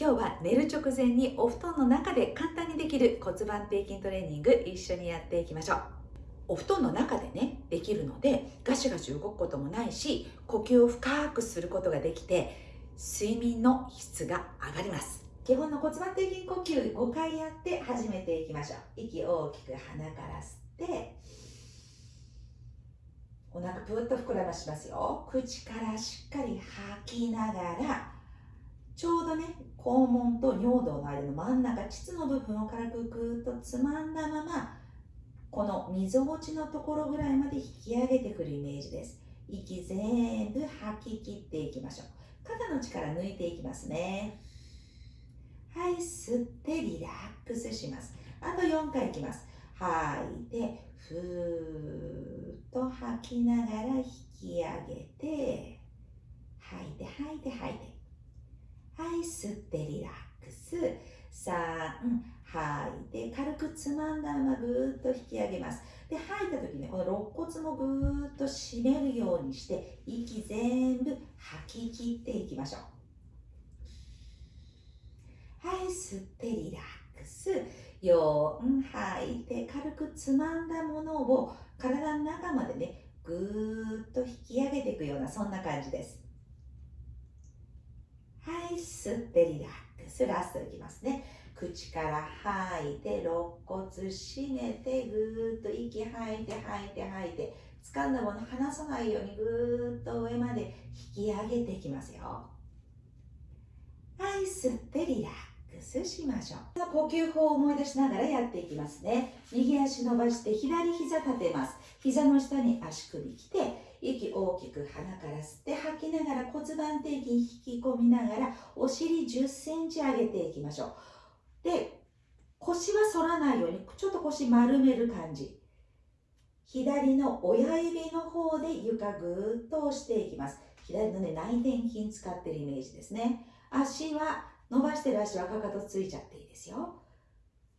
今日は寝る直前にお布団の中で簡単にできる骨盤底筋トレーニング一緒にやっていきましょう。お布団の中でねできるのでガシガシ動くこともないし呼吸を深くすることができて睡眠の質が上がります。基本の骨盤底筋呼吸5回やって始めていきましょう。息大きく鼻から吸ってお腹ぷっと膨らましますよ。口からしっかり吐きながらちょうどね肛門と尿道の間の真ん中膣の部分を軽くぐーっとつまんだままこのみぞおちのところぐらいまで引き上げてくるイメージです。息全部吐き切っていきましょう。肩の力抜いていきますね。はい吸ってリラックスします。あと4回いきます。吐いてふーっと吐きながら引き上げて吐いて吐いて吐いて。はい吸ってリラックス。3吐い。て軽くつまんだままぐーっと引き上げます。で吐いた時ねこの肋骨もぐーっと締めるようにして息全部吐き切っていきましょう。はい吸ってリラックス。4吐い。て軽くつまんだものを体の中までねぐーっと引き上げていくようなそんな感じです。い吸ってリラックスラストいきますね。口から吐いて肋骨締めてぐーっと息吐いて吐いて吐いて掴んだもの離さないようにぐーっと上まで引き上げていきますよ。はい吸ってリラックスしましょう。呼吸法を思い出しながらやっていきますね。右足伸ばして左膝立てます。膝の下に足首きて息大きく鼻から吸って吐きながら骨盤底筋引き込みながらお尻1 0センチ上げていきましょうで腰は反らないようにちょっと腰丸める感じ。左の親指の方で床ぐーっと押していきます。左のね内転筋使ってるイメージですね。足は伸ばしてる足はかかとついちゃっていいですよ。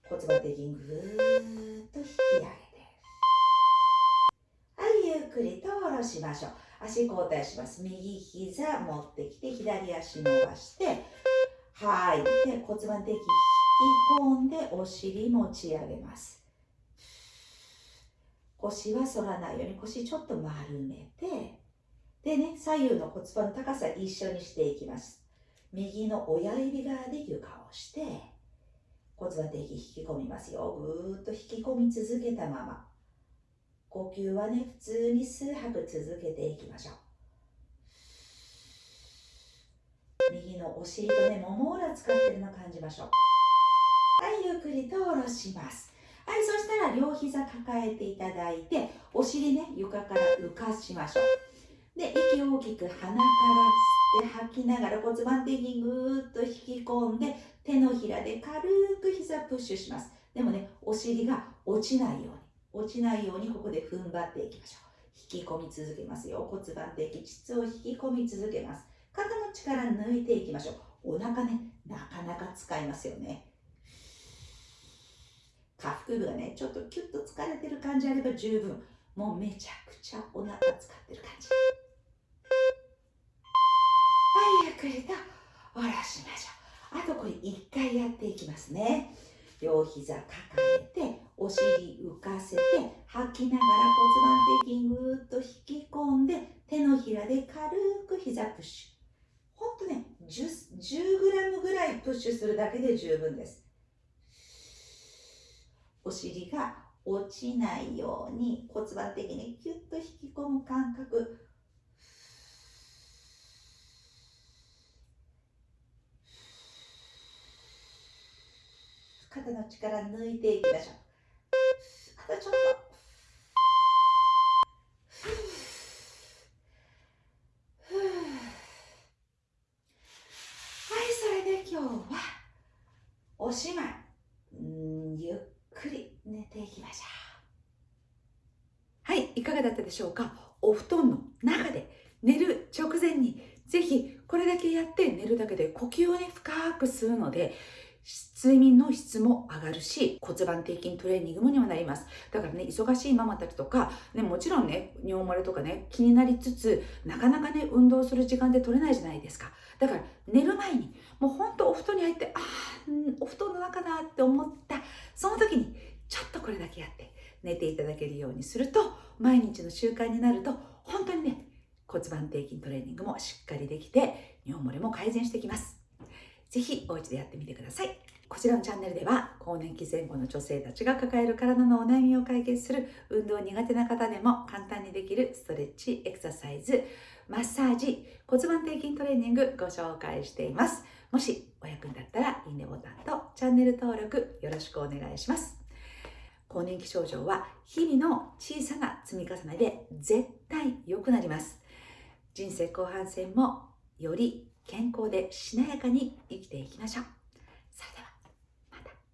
骨盤底筋ぐーっと引き上げてはいゆっくりと下ろしましょう。足交代します。右膝持ってきて左足伸ばして吐い。て骨盤底筋引き込んでお尻持ち上げます。腰は反らないように腰ちょっと丸めてでね左右の骨盤の高さ一緒にしていきます。右の親指側で床をして骨盤底筋引き込みますよ。ぐーっと引き込み続けたまま。呼吸はね普通に数拍続けていきましょう。右のお尻とねもも裏使ってるの感じましょう。はいゆっくりと下ろします。はいそしたら両膝抱えていただいてお尻ね床から浮かしましょう。で息を大きく鼻から吸って吐きながら骨盤底筋ぐーっと引き込んで手のひらで軽く膝プッシュします。でもねお尻が落ちないように。落ちないようにここで踏ん張っていきましょう。引き込み続けますよ。骨盤底筋膣を引き込み続けます。肩の力抜いていきましょう。お腹ねなかなか使いますよね。下腹部がねちょっとキュッと疲れてる感じあれば十分。もうめちゃくちゃお腹使ってる感じ。はいゆっくりと下ろしましょう。あとこれ1回やっていきますね。両膝抱えお尻浮かせて吐きながら骨盤底筋ぐーっと引き込んで手のひらで軽く膝プッシュ。ほんとね 10, 10g ぐらいプッシュするだけで十分です。お尻が落ちないように骨盤的にキュッと引き込む感覚。肩の力抜いていきましょう。ょっとはいそれで今日はおしまい。ゆっくり寝ていきましょう。はいいかがだったでしょうか？お布団の中で寝る直前にぜひこれだけやって寝るだけで呼吸をね深くするので睡眠の質も上がるし骨盤底筋トレーニングもにもなります。だからね忙しいママたちとか、ね、もちろんね尿漏れとかね気になりつつなかなかね運動する時間で取れないじゃないですか。だから寝る前にもうほんとお布団に入っかなって思った。その時にちょっとこれだけやって寝ていただけるようにすると毎日の習慣になると本当にね骨盤底筋トレーニングもしっかりできて尿漏れも改善してきます。ぜひお家でやってみてください。こちらのチャンネルでは更年期前後の女性たちが抱える体のお悩みを解決する運動苦手な方でも簡単にできるストレッチエクササイズマッサージ骨盤底筋トレーニングご紹介しています。もしお役に立ったらいいねボタンとチャンネル登録よろしくお願いします。更年期症状は日々の小さな積み重ねで絶対良くなります。人生後半戦もより健康でしなやかに生きていきましょう。それでは